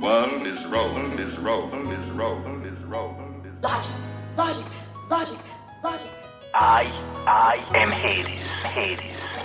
world is rolling, is rolling, is rolling, is rolling. Is Logic, logic, logic, logic. I, I am Hades, Hades.